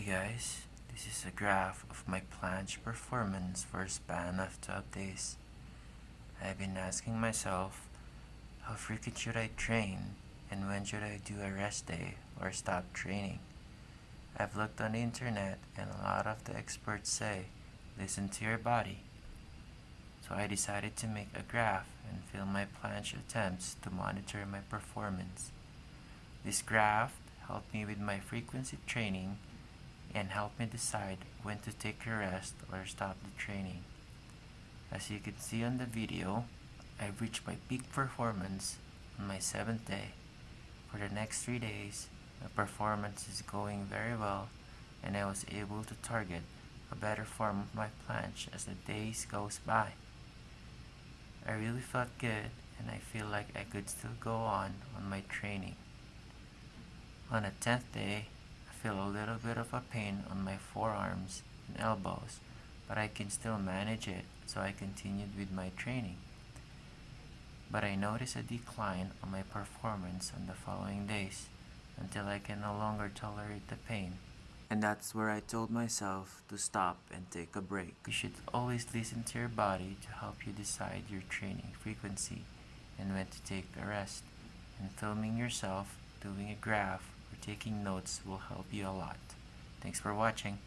Hey guys, this is a graph of my planche performance for a span of 12 days. I've been asking myself, how frequent should I train and when should I do a rest day or stop training? I've looked on the internet and a lot of the experts say, listen to your body. So I decided to make a graph and film my planche attempts to monitor my performance. This graph helped me with my frequency training and help me decide when to take a rest or stop the training. As you can see on the video, I've reached my peak performance on my 7th day. For the next 3 days, my performance is going very well and I was able to target a better form of my planche as the days goes by. I really felt good and I feel like I could still go on on my training. On the 10th day, feel a little bit of a pain on my forearms and elbows, but I can still manage it, so I continued with my training. But I noticed a decline on my performance on the following days until I can no longer tolerate the pain. And that's where I told myself to stop and take a break. You should always listen to your body to help you decide your training frequency and when to take a rest. And filming yourself doing a graph taking notes will help you a lot. Thanks for watching.